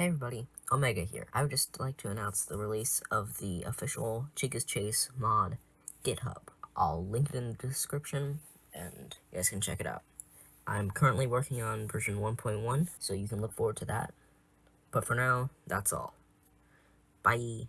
Hey everybody, Omega here. I would just like to announce the release of the official Chica's Chase mod GitHub. I'll link it in the description, and you guys can check it out. I'm currently working on version 1.1, so you can look forward to that. But for now, that's all. Bye.